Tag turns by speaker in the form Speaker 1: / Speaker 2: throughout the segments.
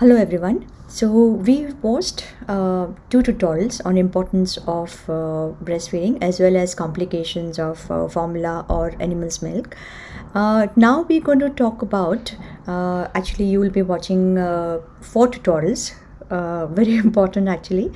Speaker 1: Hello everyone. So we watched uh, two tutorials on importance of uh, breastfeeding as well as complications of uh, formula or animal's milk. Uh, now we're going to talk about actually you will be watching uh, four tutorials. very important actually.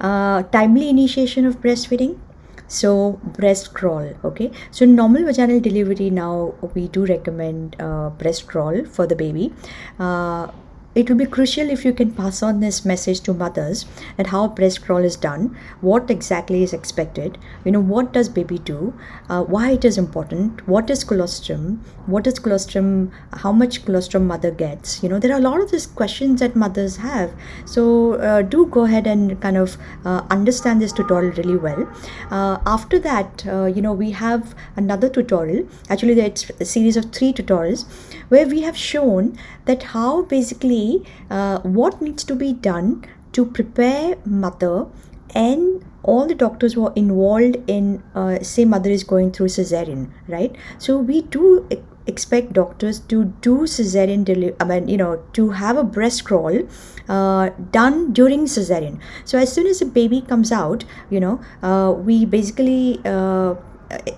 Speaker 1: timely initiation of breastfeeding, so breast crawl okay so normal vaginal delivery now we do recommend uh, breast crawl for the baby uh, it will be crucial if you can pass on this message to mothers and how breast crawl is done what exactly is expected you know what does baby do uh, why it is important what is colostrum what is colostrum how much colostrum mother gets you know there are a lot of these questions that mothers have. So uh, do go ahead and kind of uh, understand this tutorial really well. Uh, after that uh, you know we have another tutorial actually it's a series of three tutorials where we have shown that how basically uh, what needs to be done to prepare mother and all the doctors who are involved in uh, say mother is going through cesarean right? So we do expect doctors to do cesarean delivery i mean you know to have a breast crawl uh, done during cesarean. So as soon as the baby comes out you know uh, we basically uh,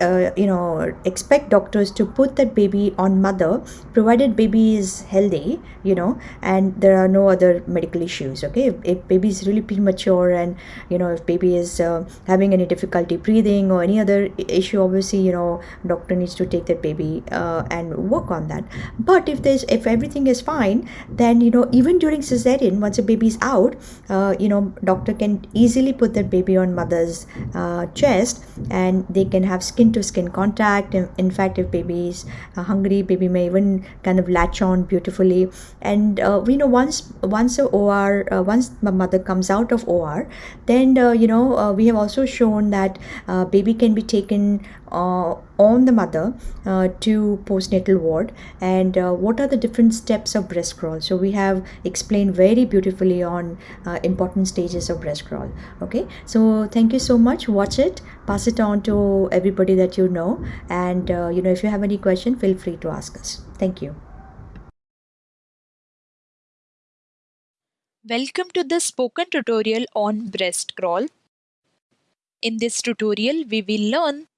Speaker 1: uh, you know expect doctors to put that baby on mother provided baby is healthy you know and there are no other medical issues okay? If, if baby is really premature and you know if baby is uh, having any difficulty breathing or any other issue obviously you know doctor needs to take that baby uh, and work on that. But if there's if everything is fine then you know even during cesarean once a baby is out uh, you know doctor can easily put that baby on mother's uh, chest and they can have skin to skin contact. In fact if baby is hungry baby may even kind of latch on beautifully. And uh, we know once once a or uh, once my mother comes out of or then uh, you know uh, we have also shown that uh, baby can be taken on the mother uh, to postnatal ward. And uh, what are the different steps of breast crawl? So we have explained very beautifully on uh, important stages of breast crawl. Okay? So thank you so much. Watch it. Pass it on to everybody that you know. And uh, you know if you have any question feel free to ask us. Thank you.
Speaker 2: Welcome to the spoken tutorial on breast crawl. In this tutorial, we will learn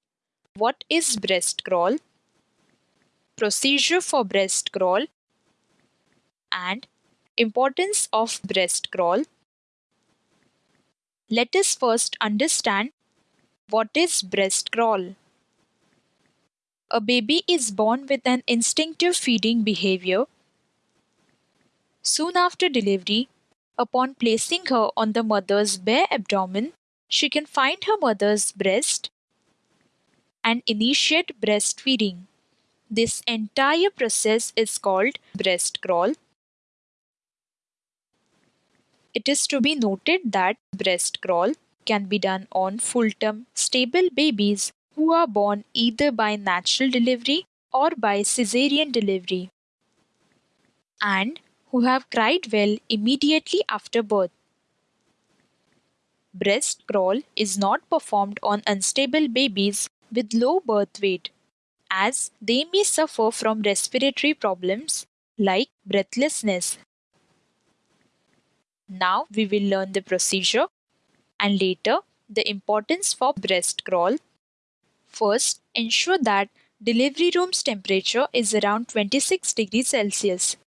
Speaker 2: what is breast crawl? Procedure for breast crawl and importance of breast crawl. Let us first understand what is breast crawl. A baby is born with an instinctive feeding behavior. Soon after delivery, upon placing her on the mother's bare abdomen, she can find her mother's breast and initiate breastfeeding. This entire process is called breast crawl. It is to be noted that breast crawl can be done on full-term stable babies who are born either by natural delivery or by cesarean delivery and who have cried well immediately after birth. Breast crawl is not performed on unstable babies with low birth weight, as they may suffer from respiratory problems like breathlessness. Now we will learn the procedure and later the importance for breast crawl. First, ensure that delivery room's temperature is around 26 degrees Celsius.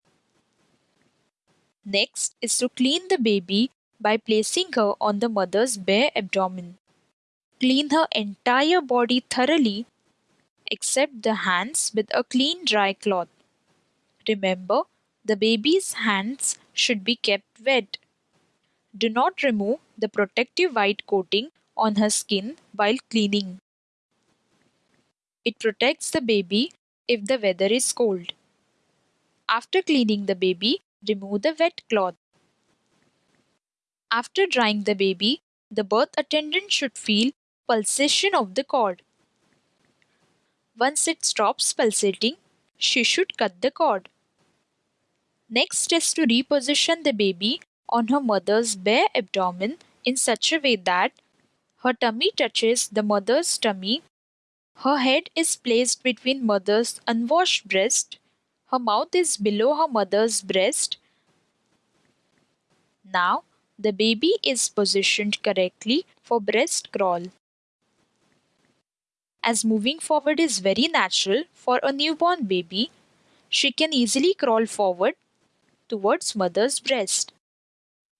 Speaker 2: Next is to clean the baby by placing her on the mother's bare abdomen. Clean her entire body thoroughly except the hands with a clean dry cloth. Remember, the baby's hands should be kept wet. Do not remove the protective white coating on her skin while cleaning. It protects the baby if the weather is cold. After cleaning the baby, remove the wet cloth. After drying the baby, the birth attendant should feel pulsation of the cord. Once it stops pulsating, she should cut the cord. Next is to reposition the baby on her mother's bare abdomen in such a way that her tummy touches the mother's tummy. Her head is placed between mother's unwashed breast. Her mouth is below her mother's breast. Now, the baby is positioned correctly for breast crawl. As moving forward is very natural for a newborn baby, she can easily crawl forward towards mother's breast.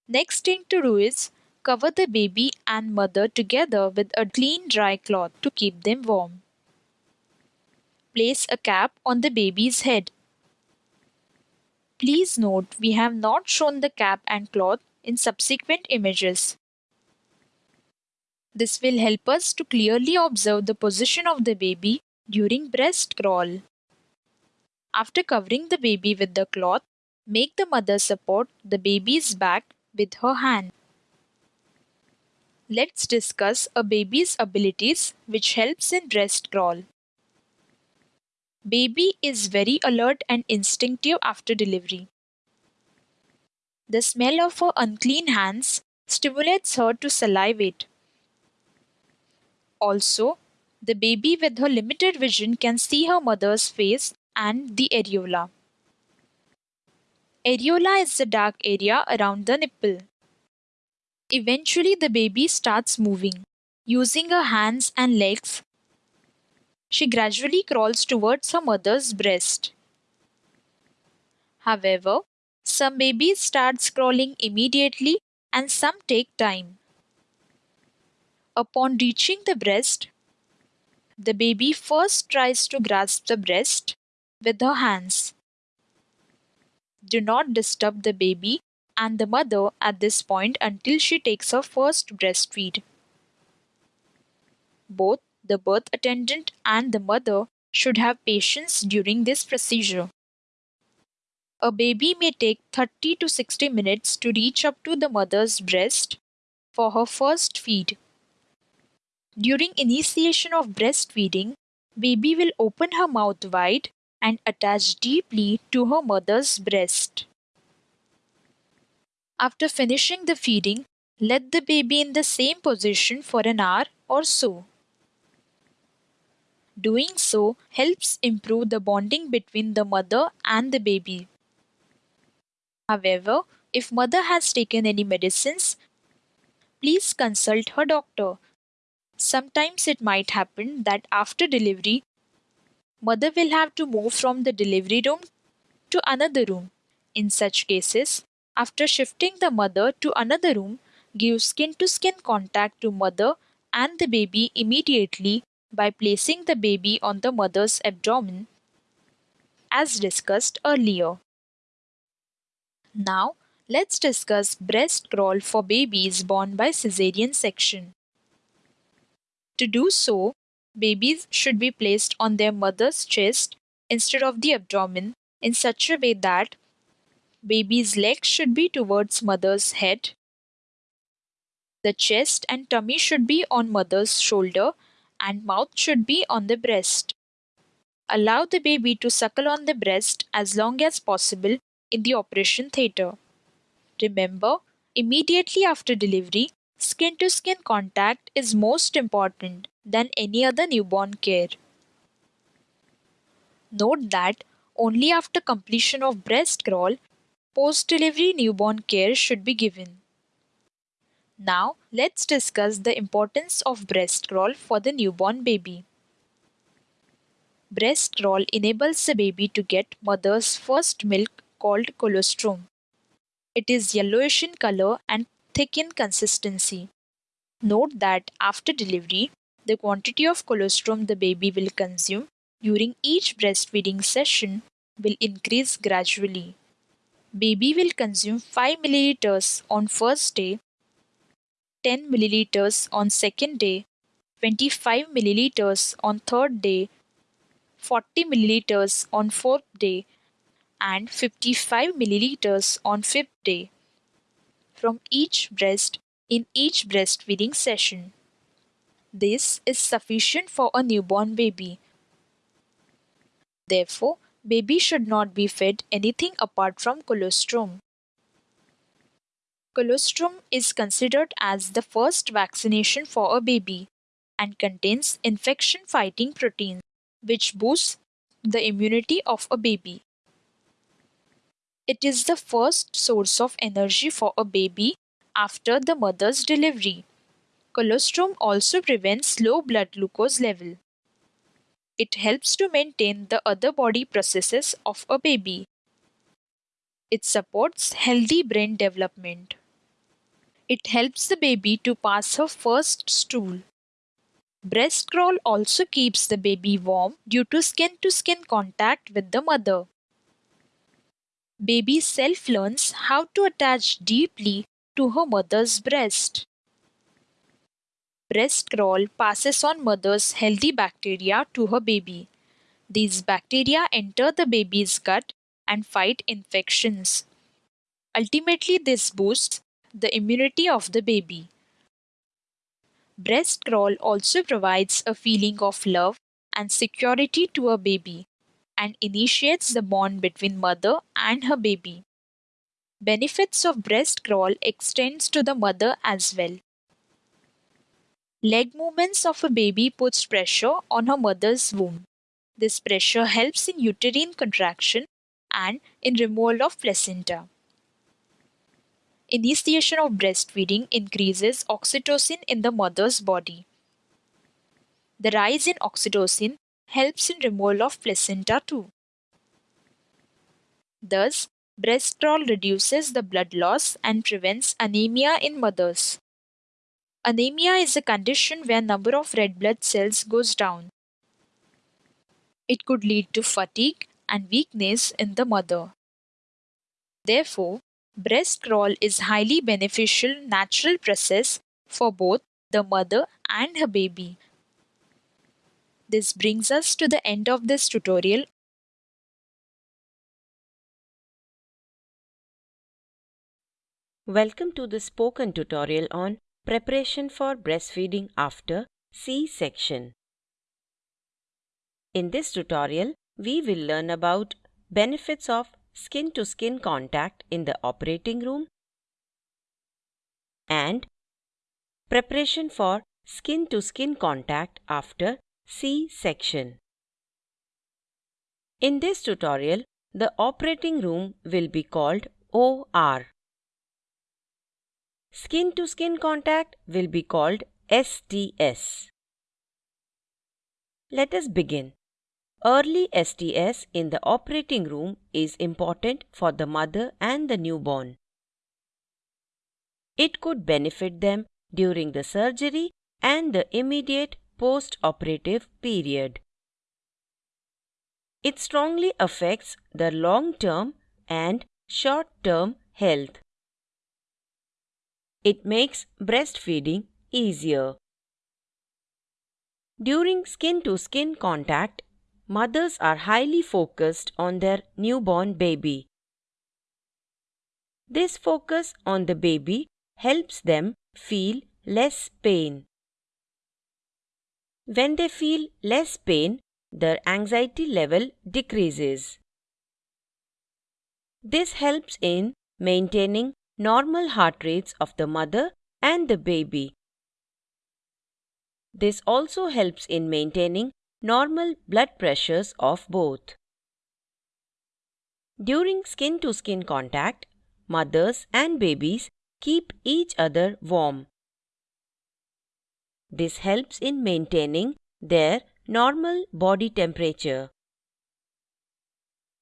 Speaker 2: Next thing to do is cover the baby and mother together with a clean dry cloth to keep them warm. Place a cap on the baby's head. Please note we have not shown the cap and cloth in subsequent images. This will help us to clearly observe the position of the baby during breast crawl. After covering the baby with the cloth, make the mother support the baby's back with her hand. Let's discuss a baby's abilities which helps in breast crawl. Baby is very alert and instinctive after delivery. The smell of her unclean hands stimulates her to salivate. Also, the baby with her limited vision can see her mother's face and the areola. Areola is the dark area around the nipple. Eventually, the baby starts moving. Using her hands and legs, she gradually crawls towards her mother's breast. However, some babies start crawling immediately and some take time. Upon reaching the breast, the baby first tries to grasp the breast with her hands. Do not disturb the baby and the mother at this point until she takes her first breastfeed. Both the birth attendant and the mother should have patience during this procedure. A baby may take 30 to 60 minutes to reach up to the mother's breast for her first feed. During initiation of breastfeeding, baby will open her mouth wide and attach deeply to her mother's breast. After finishing the feeding, let the baby in the same position for an hour or so. Doing so helps improve the bonding between the mother and the baby. However, if mother has taken any medicines, please consult her doctor. Sometimes it might happen that after delivery, mother will have to move from the delivery room to another room. In such cases, after shifting the mother to another room, give skin to skin contact to mother and the baby immediately by placing the baby on the mother's abdomen as discussed earlier. Now, let's discuss breast crawl for babies born by cesarean section. To do so, babies should be placed on their mother's chest instead of the abdomen in such a way that baby's legs should be towards mother's head. The chest and tummy should be on mother's shoulder and mouth should be on the breast. Allow the baby to suckle on the breast as long as possible in the operation theatre. Remember, immediately after delivery, skin to skin contact is most important than any other newborn care. Note that only after completion of breast crawl, post delivery newborn care should be given. Now, let's discuss the importance of breast crawl for the newborn baby. Breast crawl enables the baby to get mother's first milk called colostrum. It is yellowish in color and thick in consistency. Note that after delivery, the quantity of colostrum the baby will consume during each breastfeeding session will increase gradually. Baby will consume 5 milliliters on first day 10 milliliters on second day, 25 milliliters on third day, 40 milliliters on fourth day, and 55 milliliters on fifth day from each breast in each breastfeeding session. This is sufficient for a newborn baby. Therefore, baby should not be fed anything apart from colostrum. Colostrum is considered as the first vaccination for a baby and contains infection fighting proteins which boosts the immunity of a baby. It is the first source of energy for a baby after the mother's delivery. Colostrum also prevents low blood glucose level. It helps to maintain the other body processes of a baby. It supports healthy brain development. It helps the baby to pass her first stool. Breast crawl also keeps the baby warm due to skin to skin contact with the mother. Baby self learns how to attach deeply to her mother's breast. Breast crawl passes on mother's healthy bacteria to her baby. These bacteria enter the baby's gut and fight infections. Ultimately, this boosts the immunity of the baby. Breast crawl also provides a feeling of love and security to a baby and initiates the bond between mother and her baby. Benefits of breast crawl extends to the mother as well. Leg movements of a baby puts pressure on her mother's womb. This pressure helps in uterine contraction and in removal of placenta. Initiation of breastfeeding increases oxytocin in the mother's body. The rise in oxytocin helps in removal of placenta too. Thus, breast crawl reduces the blood loss and prevents anemia in mothers. Anemia is a condition where number of red blood cells goes down. It could lead to fatigue and weakness in the mother. Therefore, breast crawl is highly beneficial natural process for both the mother and her baby. This brings us to the end of this tutorial
Speaker 3: Welcome to the spoken tutorial on preparation for breastfeeding after C-section. In this tutorial, we will learn about benefits of skin-to-skin contact in the operating room and preparation for skin-to-skin contact after C-section. In this tutorial, the operating room will be called OR. Skin to skin contact will be called STS. Let us begin. Early STS in the operating room is important for the mother and the newborn. It could benefit them during the surgery and the immediate post-operative period. It strongly affects the long-term and short-term health. It makes breastfeeding easier. During skin to skin contact, mothers are highly focused on their newborn baby. This focus on the baby helps them feel less pain. When they feel less pain, their anxiety level decreases. This helps in maintaining normal heart rates of the mother and the baby. This also helps in maintaining normal blood pressures of both. During skin to skin contact, mothers and babies keep each other warm. This helps in maintaining their normal body temperature.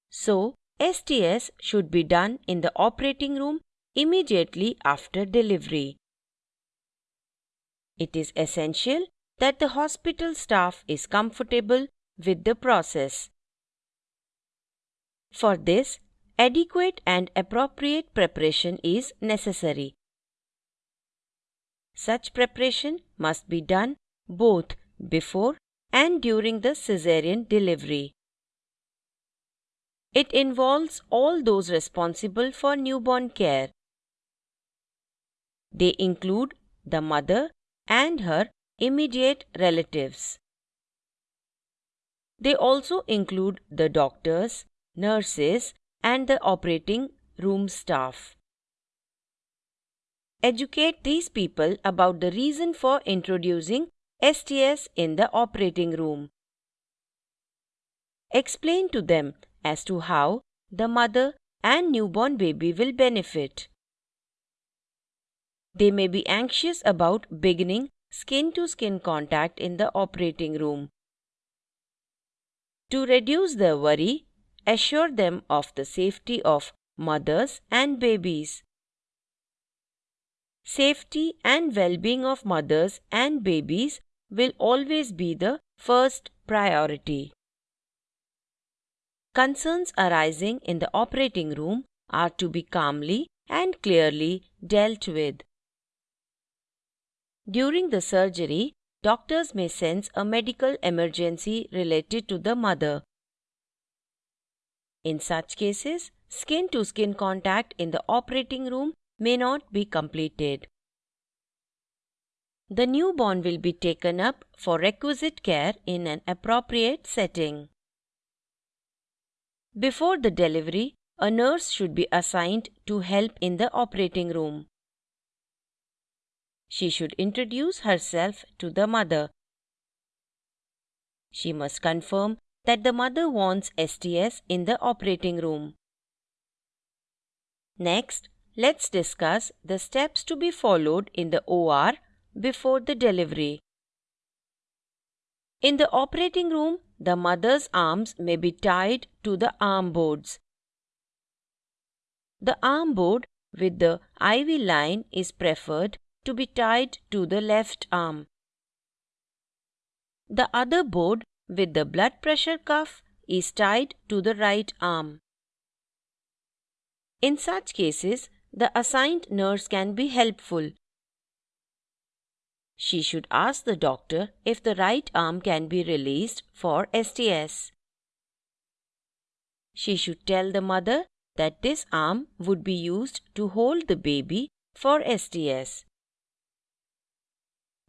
Speaker 3: So, STS should be done in the operating room immediately after delivery. It is essential that the hospital staff is comfortable with the process. For this, adequate and appropriate preparation is necessary. Such preparation must be done both before and during the caesarean delivery. It involves all those responsible for newborn care. They include the mother and her immediate relatives. They also include the doctors, nurses, and the operating room staff. Educate these people about the reason for introducing STS in the operating room. Explain to them as to how the mother and newborn baby will benefit. They may be anxious about beginning skin to skin contact in the operating room. To reduce their worry, assure them of the safety of mothers and babies. Safety and well being of mothers and babies will always be the first priority. Concerns arising in the operating room are to be calmly and clearly dealt with. During the surgery, doctors may sense a medical emergency related to the mother. In such cases, skin to skin contact in the operating room may not be completed. The newborn will be taken up for requisite care in an appropriate setting. Before the delivery, a nurse should be assigned to help in the operating room. She should introduce herself to the mother. She must confirm that the mother wants STS in the operating room. Next, let's discuss the steps to be followed in the OR before the delivery. In the operating room, the mother's arms may be tied to the arm boards. The arm board with the IV line is preferred to be tied to the left arm. The other board with the blood pressure cuff is tied to the right arm. In such cases, the assigned nurse can be helpful. She should ask the doctor if the right arm can be released for STS. She should tell the mother that this arm would be used to hold the baby for STS.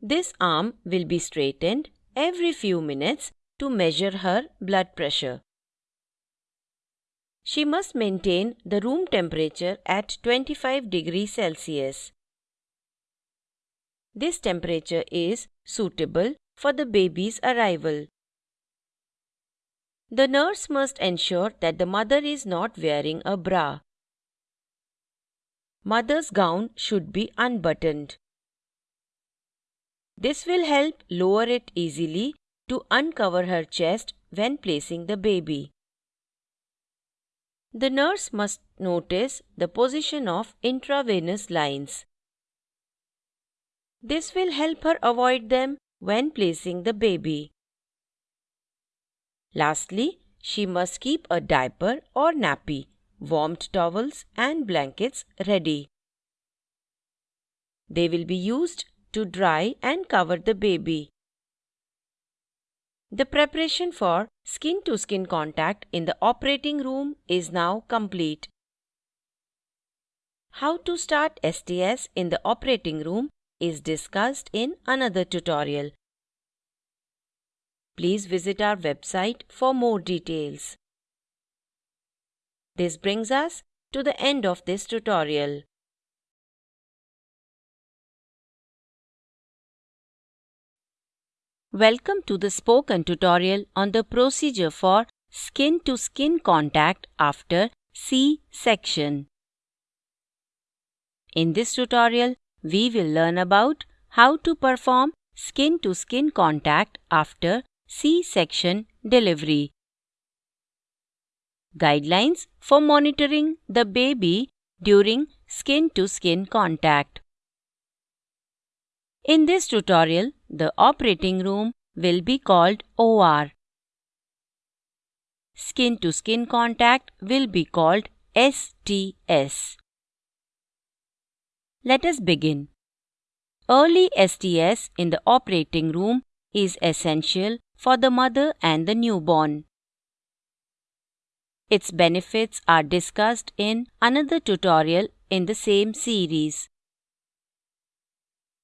Speaker 3: This arm will be straightened every few minutes to measure her blood pressure. She must maintain the room temperature at 25 degrees Celsius. This temperature is suitable for the baby's arrival. The nurse must ensure that the mother is not wearing a bra. Mother's gown should be unbuttoned. This will help lower it easily to uncover her chest when placing the baby. The nurse must notice the position of intravenous lines. This will help her avoid them when placing the baby. Lastly, she must keep a diaper or nappy, warmed towels, and blankets ready. They will be used to dry and cover the baby. The preparation for skin to skin contact in the operating room is now complete. How to start STS in the operating room is discussed in another tutorial. Please visit our website for more details. This brings us to the end of this tutorial. Welcome to the spoken tutorial on the procedure for skin to skin contact after C-section. In this tutorial, we will learn about how to perform skin to skin contact after C-section delivery. Guidelines for monitoring the baby during skin to skin contact. In this tutorial, the operating room will be called OR. Skin to skin contact will be called STS. Let us begin. Early STS in the operating room is essential for the mother and the newborn. Its benefits are discussed in another tutorial in the same series.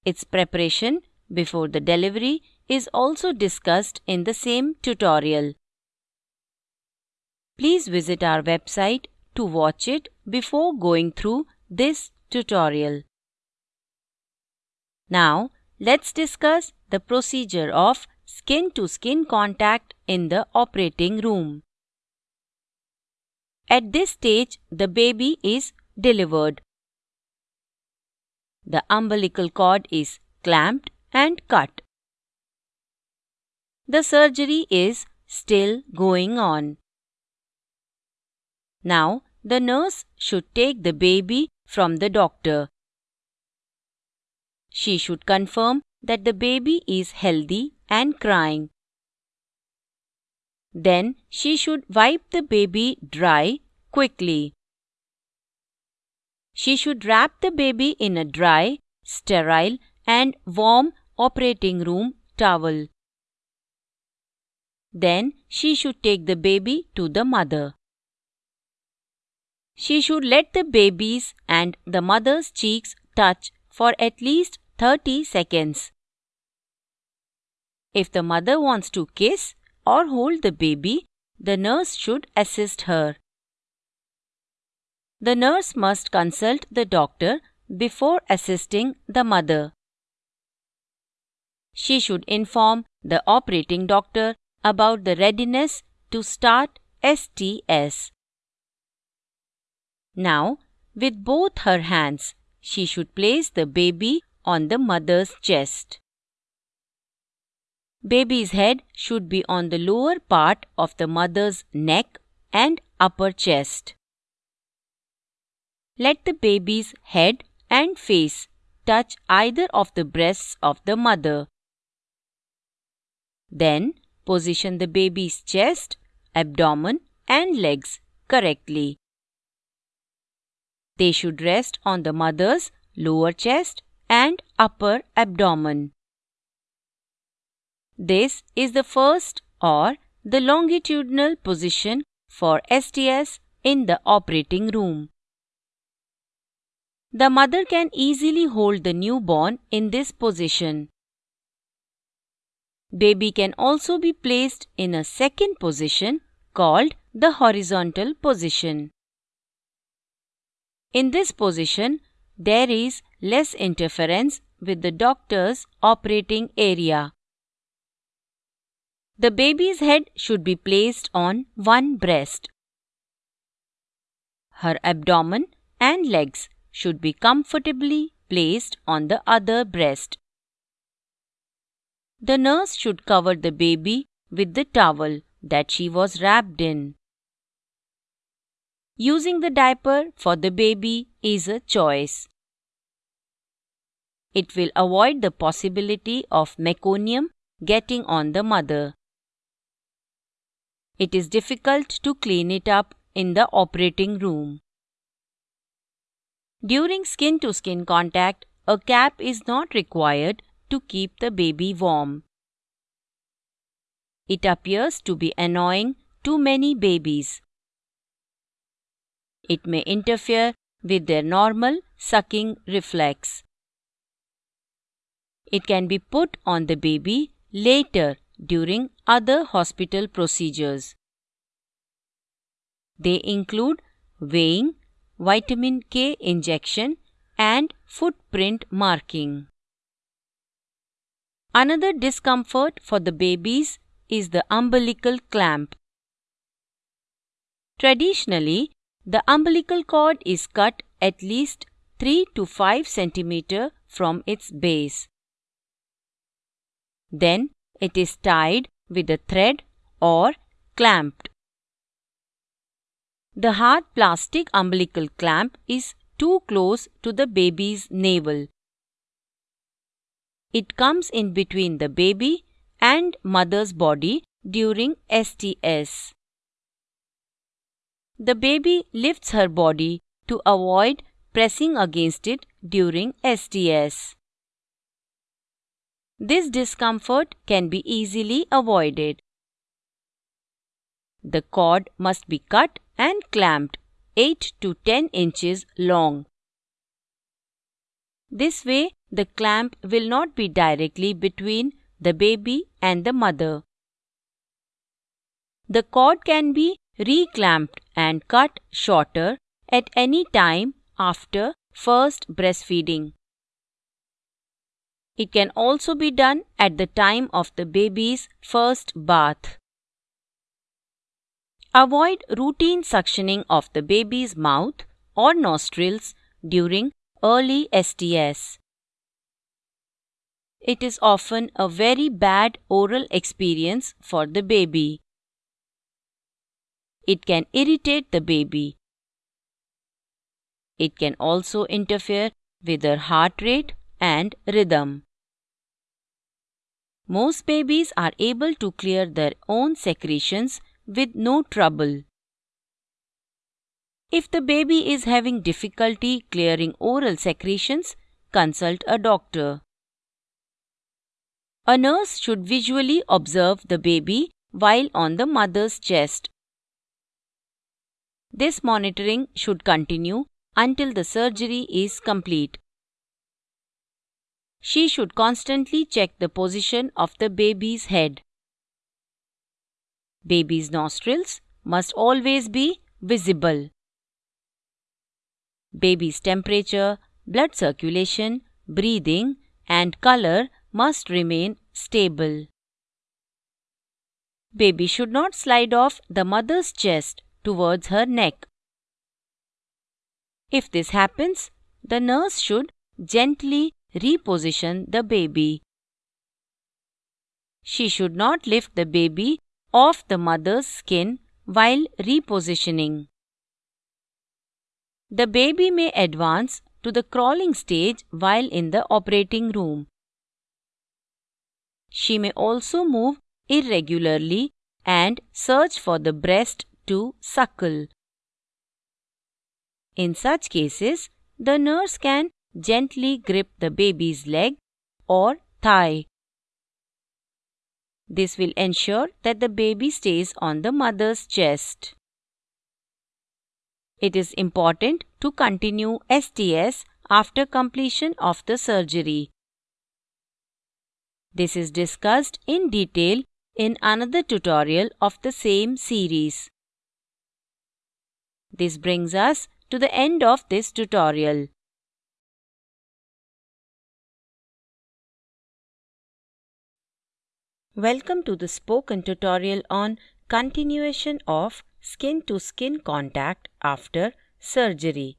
Speaker 3: Its preparation before the delivery is also discussed in the same tutorial. please visit our website to watch it before going through this tutorial. Now, let's discuss the procedure of skin to skin contact in the operating room. At this stage, the baby is delivered. The umbilical cord is clamped and cut. The surgery is still going on. Now, the nurse should take the baby from the doctor. She should confirm that the baby is healthy and crying. Then she should wipe the baby dry quickly. She should wrap the baby in a dry, sterile, and warm operating room towel. Then she should take the baby to the mother. She should let the baby's and the mother's cheeks touch for at least 30 seconds. If the mother wants to kiss or hold the baby, the nurse should assist her. The nurse must consult the doctor before assisting the mother. She should inform the operating doctor about the readiness to start STS. Now, with both her hands, she should place the baby on the mother's chest. Baby's head should be on the lower part of the mother's neck and upper chest. Let the baby's head and face touch either of the breasts of the mother. Then position the baby's chest, abdomen, and legs correctly. They should rest on the mother's lower chest and upper abdomen. This is the first or the longitudinal position for STS in the operating room. The mother can easily hold the newborn in this position. Baby can also be placed in a second position called the horizontal position. In this position, there is less interference with the doctor's operating area. The baby's head should be placed on one breast. Her abdomen and legs should be comfortably placed on the other breast. The nurse should cover the baby with the towel that she was wrapped in. Using the diaper for the baby is a choice. It will avoid the possibility of meconium getting on the mother. It is difficult to clean it up in the operating room. During skin to skin contact, a cap is not required to keep the baby warm. It appears to be annoying to many babies. It may interfere with their normal sucking reflex. It can be put on the baby later during other hospital procedures. They include weighing, vitamin K injection, and footprint marking. Another discomfort for the babies is the umbilical clamp. Traditionally, the umbilical cord is cut at least 3 to 5 cm from its base. Then it is tied with a thread or clamped. The hard plastic umbilical clamp is too close to the baby's navel. It comes in between the baby and mother's body during STS. The baby lifts her body to avoid pressing against it during STS. This discomfort can be easily avoided. The cord must be cut and clamped 8 to 10 inches long. This way, the clamp will not be directly between the baby and the mother. The cord can be reclamped and cut shorter at any time after first breastfeeding. It can also be done at the time of the baby's first bath. Avoid routine suctioning of the baby's mouth or nostrils during early STS. It is often a very bad oral experience for the baby. It can irritate the baby. It can also interfere with their heart rate and rhythm. Most babies are able to clear their own secretions with no trouble. If the baby is having difficulty clearing oral secretions, consult a doctor. A nurse should visually observe the baby while on the mother's chest. This monitoring should continue until the surgery is complete. She should constantly check the position of the baby's head. Baby's nostrils must always be visible. Baby's temperature, blood circulation, breathing, and color must remain stable. Baby should not slide off the mother's chest towards her neck. If this happens, the nurse should gently reposition the baby. She should not lift the baby off the mother's skin while repositioning. The baby may advance to the crawling stage while in the operating room. She may also move irregularly and search for the breast to suckle. In such cases, the nurse can gently grip the baby's leg or thigh. This will ensure that the baby stays on the mother's chest. It is important to continue STS after completion of the surgery. This is discussed in detail in another tutorial of the same series. This brings us to the end of this tutorial. Welcome to the spoken tutorial on continuation of skin to skin contact after surgery.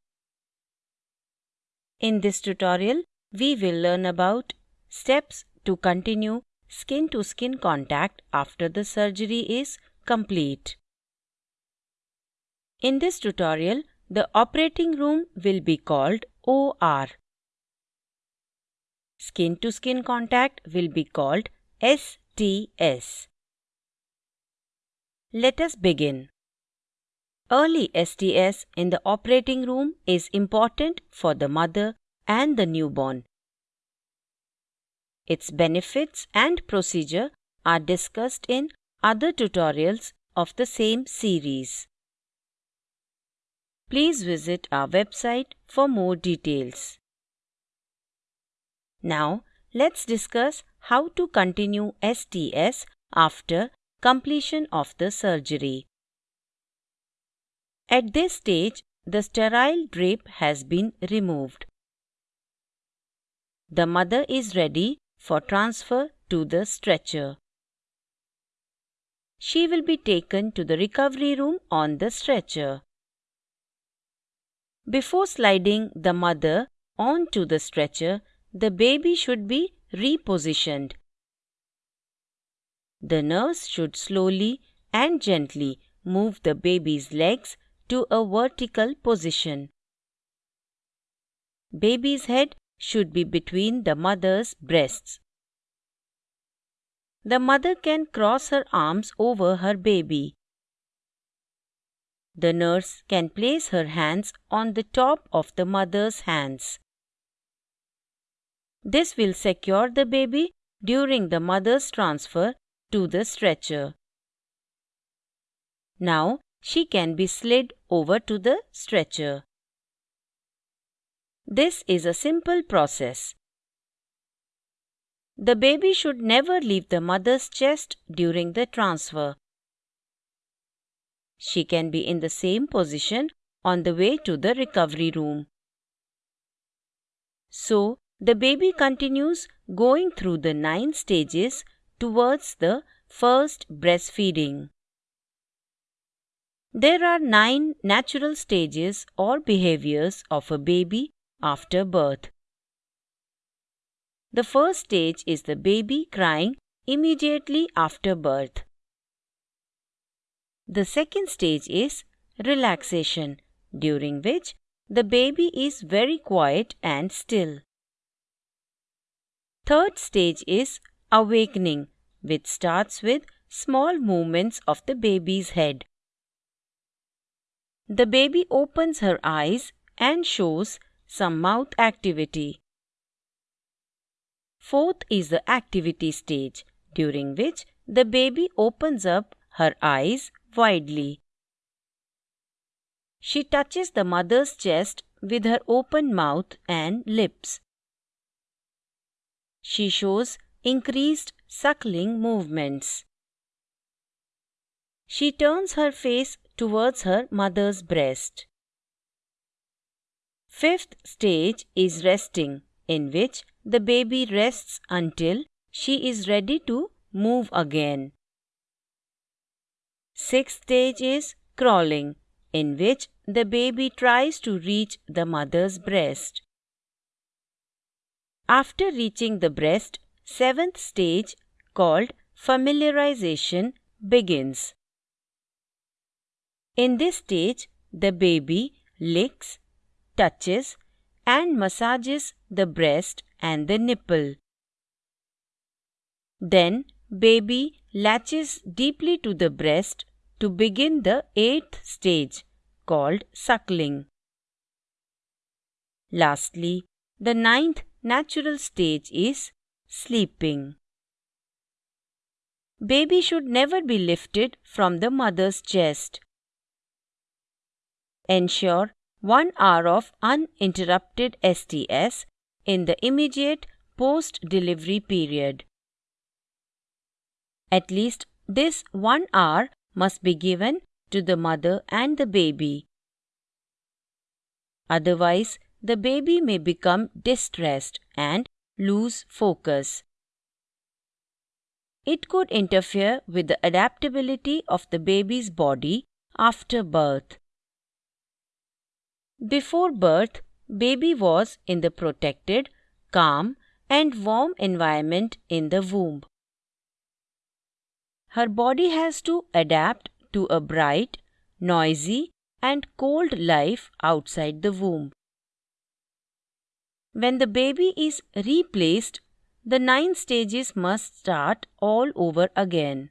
Speaker 3: In this tutorial, we will learn about steps to continue skin to skin contact after the surgery is complete. In this tutorial, the operating room will be called OR. Skin to skin contact will be called STS. Let us begin. Early STS in the operating room is important for the mother and the newborn. Its benefits and procedure are discussed in other tutorials of the same series. Please visit our website for more details. Now, let's discuss how to continue STS after completion of the surgery. At this stage, the sterile drape has been removed. The mother is ready for transfer to the stretcher. She will be taken to the recovery room on the stretcher. Before sliding the mother onto the stretcher, the baby should be repositioned. The nurse should slowly and gently move the baby's legs to a vertical position. Baby's head should be between the mother's breasts. The mother can cross her arms over her baby. The nurse can place her hands on the top of the mother's hands. This will secure the baby during the mother's transfer to the stretcher. Now she can be slid over to the stretcher. This is a simple process. The baby should never leave the mother's chest during the transfer. she can be in the same position on the way to the recovery room. So, the baby continues going through the nine stages towards the first breastfeeding. There are nine natural stages or behaviors of a baby after birth. The first stage is the baby crying immediately after birth. The second stage is relaxation, during which the baby is very quiet and still. Third stage is awakening, which starts with small movements of the baby's head. The baby opens her eyes and shows some mouth activity. Fourth is the activity stage, during which the baby opens up her eyes widely. She touches the mother's chest with her open mouth and lips. She shows increased suckling movements. She turns her face towards her mother's breast. Fifth stage is resting, in which the baby rests until she is ready to move again. Sixth stage is crawling, in which the baby tries to reach the mother's breast. After reaching the breast, seventh stage called familiarization begins. In this stage, the baby licks, touches, and massages the breast and the nipple. Then, baby latches deeply to the breast to begin the eighth stage called suckling. Lastly, the ninth natural stage is sleeping. Baby should never be lifted from the mother's chest. Ensure one hour of uninterrupted STS in the immediate post delivery period. At least this one hour must be given to the mother and the baby. Otherwise, the baby may become distressed and lose focus. It could interfere with the adaptability of the baby's body after birth. Before birth, baby was in the protected, calm, and warm environment in the womb. Her body has to adapt to a bright, noisy, and cold life outside the womb. When the baby is replaced, the nine stages must start all over again.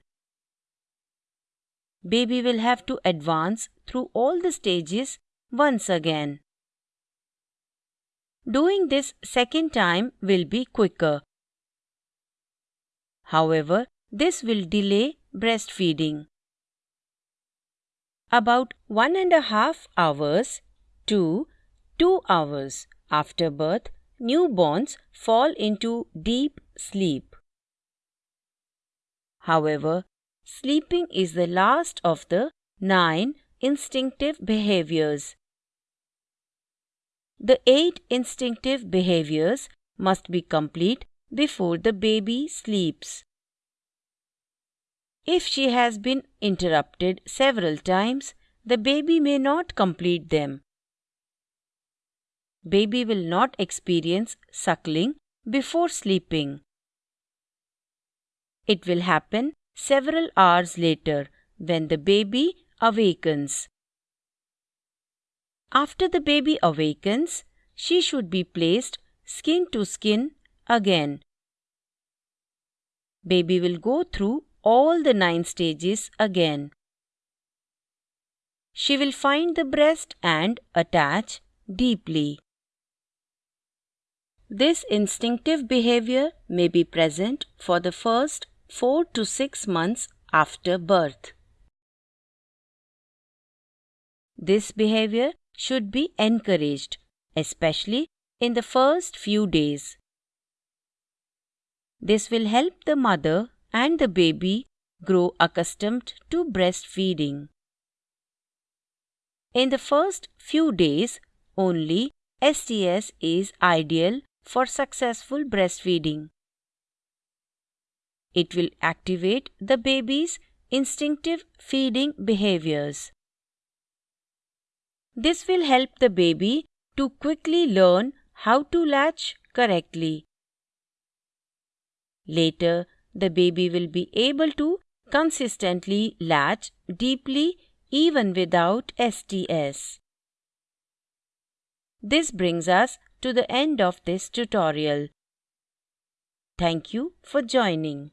Speaker 3: Baby will have to advance through all the stages once again. Doing this second time will be quicker. However, this will delay breastfeeding. About one and a half hours to two hours after birth, newborns fall into deep sleep. However, sleeping is the last of the nine instinctive behaviors. The eight instinctive behaviors must be complete before the baby sleeps. If she has been interrupted several times, the baby may not complete them. Baby will not experience suckling before sleeping. It will happen several hours later when the baby awakens. After the baby awakens, she should be placed skin to skin again. Baby will go through all the nine stages again. She will find the breast and attach deeply. This instinctive behavior may be present for the first 4 to 6 months after birth. This behavior should be encouraged, especially in the first few days. This will help the mother and the baby grow accustomed to breastfeeding. In the first few days only, STS is ideal for successful breastfeeding. It will activate the baby's instinctive feeding behaviors. This will help the baby to quickly learn how to latch correctly. Later, the baby will be able to consistently latch deeply even without STS. This brings us to the end of this tutorial. Thank you for joining.